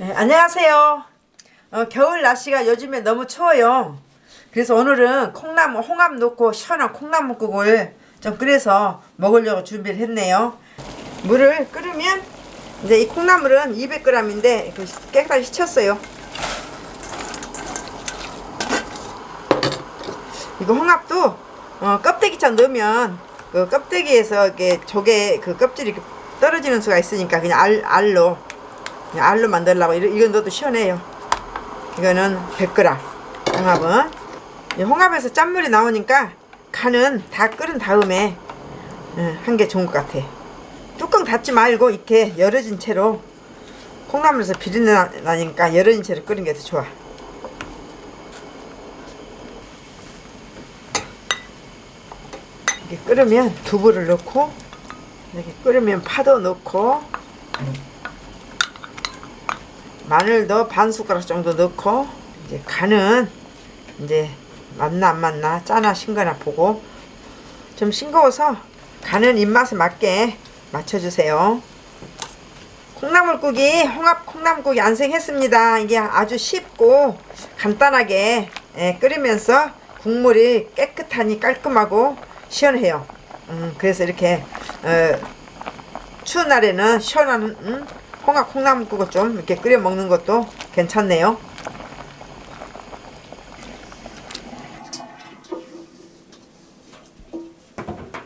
네, 안녕하세요. 어, 겨울 날씨가 요즘에 너무 추워요. 그래서 오늘은 콩나물, 홍합 넣고 시원한 콩나물국을 좀 끓여서 먹으려고 준비를 했네요. 물을 끓으면 이제 이 콩나물은 200g인데 깨끗이 쳤어요. 이거 홍합도 어, 껍데기처럼 넣으면 그 껍데기에서 이렇게 조개 그 껍질이 떨어지는 수가 있으니까 그냥 알, 알로 알로 만들려고. 이건 넣어도 시원해요. 이거는 100g 홍합은. 이 홍합에서 짠물이 나오니까 간은 다 끓은 다음에 한 게 좋은 것 같아. 뚜껑 닫지 말고 이렇게 열어진 채로 콩나물에서 비린내 나- 나니까 열어진 채로 끓인 게 더 좋아. 이렇게 끓으면 두부를 넣고 이렇게 끓으면 파도 넣고 마늘도 반 숟가락 정도 넣고 이제 간은 이제 맞나 안 맞나 짜나 싱거나 보고 좀 싱거워서 간은 입맛에 맞게 맞춰주세요. 콩나물국이 홍합 콩나물국이 완성했습니다. 이게 아주 쉽고 간단하게 예, 끓이면서 국물이 깨끗하니 깔끔하고 시원해요. 음, 그래서 이렇게 어, 추운 날에는 시원한 음, 콩나물국을 좀 이렇게 끓여 먹는 것도 괜찮네요